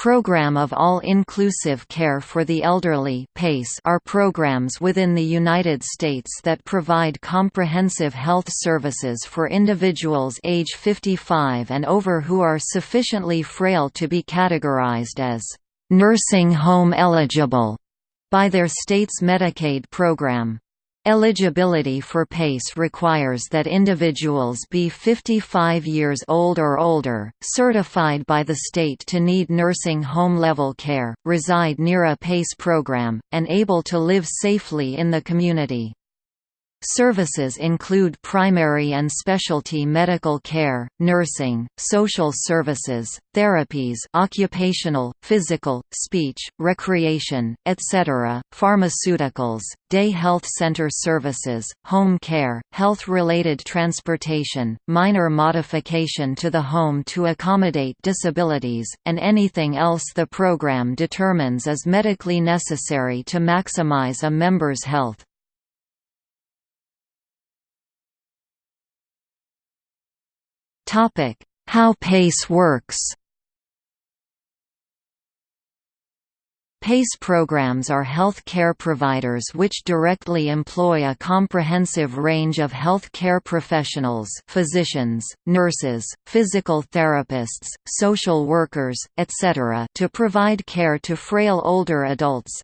Program of All-Inclusive Care for the Elderly PACE are programs within the United States that provide comprehensive health services for individuals age 55 and over who are sufficiently frail to be categorized as nursing home eligible by their state's Medicaid program. Eligibility for PACE requires that individuals be 55 years old or older, certified by the state to need nursing home-level care, reside near a PACE program, and able to live safely in the community. Services include primary and specialty medical care, nursing, social services, therapies occupational, physical, speech, recreation, etc., pharmaceuticals, day health center services, home care, health-related transportation, minor modification to the home to accommodate disabilities, and anything else the program determines is medically necessary to maximize a member's health. How PACE works PACE programs are health care providers which directly employ a comprehensive range of health care professionals physicians, nurses, physical therapists, social workers, etc. to provide care to frail older adults,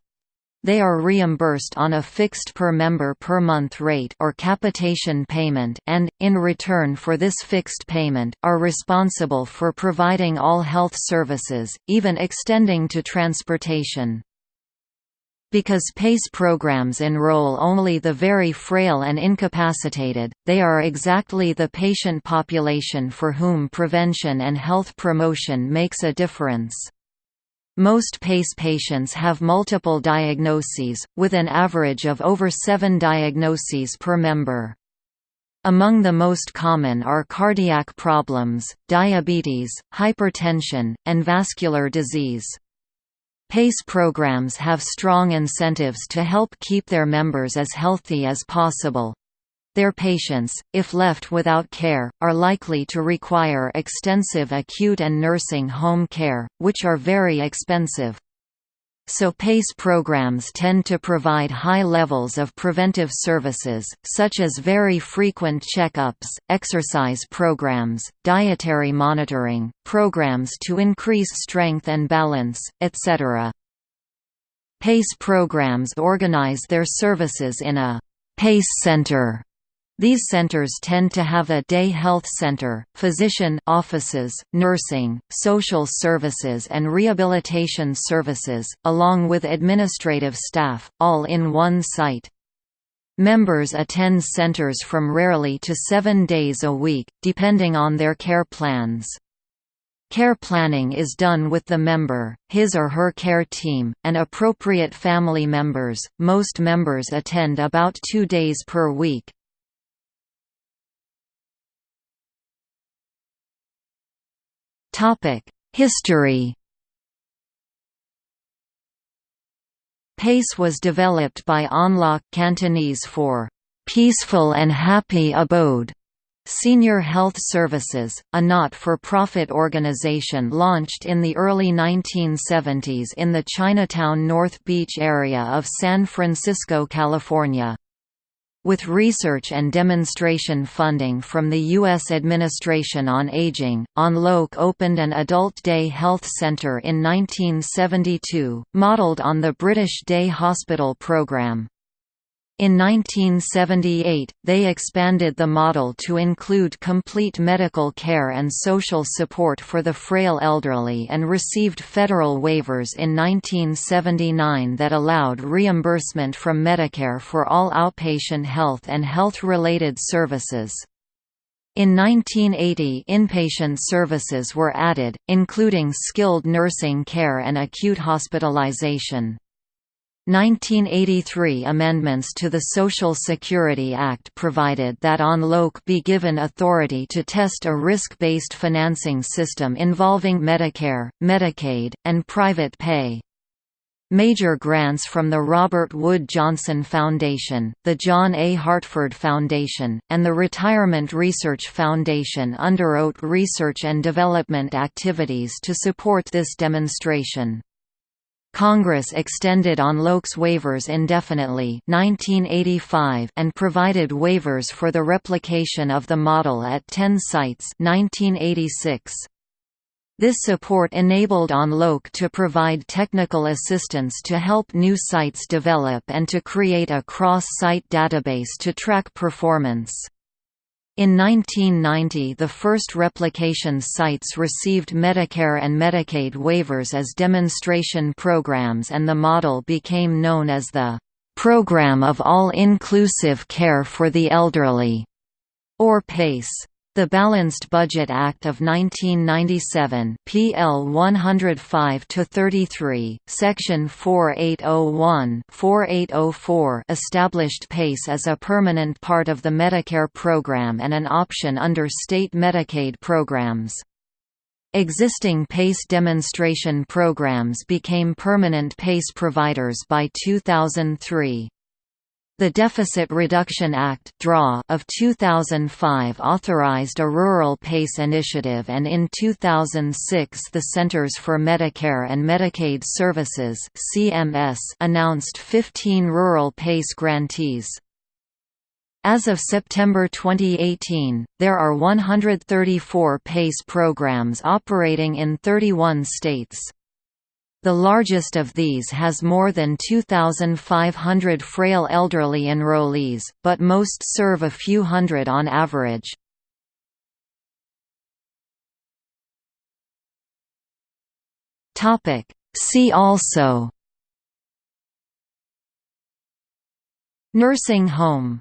they are reimbursed on a fixed per member per month rate or capitation payment and, in return for this fixed payment, are responsible for providing all health services, even extending to transportation. Because PACE programs enroll only the very frail and incapacitated, they are exactly the patient population for whom prevention and health promotion makes a difference. Most PACE patients have multiple diagnoses, with an average of over seven diagnoses per member. Among the most common are cardiac problems, diabetes, hypertension, and vascular disease. PACE programs have strong incentives to help keep their members as healthy as possible, their patients, if left without care, are likely to require extensive acute and nursing home care, which are very expensive. So PACE programs tend to provide high levels of preventive services, such as very frequent checkups, exercise programs, dietary monitoring, programs to increase strength and balance, etc. PACE programs organize their services in a PACE Center these centers tend to have a day health center, physician offices, nursing, social services and rehabilitation services, along with administrative staff, all in one site. Members attend centers from rarely to seven days a week, depending on their care plans. Care planning is done with the member, his or her care team, and appropriate family members. Most members attend about two days per week. History PACE was developed by On Lok Cantonese for "...peaceful and happy abode." Senior Health Services, a not-for-profit organization launched in the early 1970s in the Chinatown North Beach area of San Francisco, California. With research and demonstration funding from the U.S. Administration on Aging, On Lok opened an Adult Day Health Center in 1972, modeled on the British Day Hospital program. In 1978, they expanded the model to include complete medical care and social support for the frail elderly and received federal waivers in 1979 that allowed reimbursement from Medicare for all outpatient health and health-related services. In 1980 inpatient services were added, including skilled nursing care and acute hospitalization. 1983 amendments to the Social Security Act provided that On Lok be given authority to test a risk-based financing system involving Medicare, Medicaid, and private pay. Major grants from the Robert Wood Johnson Foundation, the John A. Hartford Foundation, and the Retirement Research Foundation underwrote research and development activities to support this demonstration. Congress extended On Lok's waivers indefinitely 1985 and provided waivers for the replication of the model at 10 sites 1986. This support enabled On Lok to provide technical assistance to help new sites develop and to create a cross-site database to track performance. In 1990 the first replication sites received Medicare and Medicaid waivers as demonstration programs and the model became known as the "'Program of All-Inclusive Care for the Elderly' or PACE. The Balanced Budget Act of 1997 PL 105-33, Section 4801-4804 established PACE as a permanent part of the Medicare program and an option under state Medicaid programs. Existing PACE demonstration programs became permanent PACE providers by 2003. The Deficit Reduction Act of 2005 authorized a rural PACE initiative and in 2006 the Centers for Medicare and Medicaid Services announced 15 rural PACE grantees. As of September 2018, there are 134 PACE programs operating in 31 states. The largest of these has more than 2,500 frail elderly enrollees, but most serve a few hundred on average. See also. Nursing home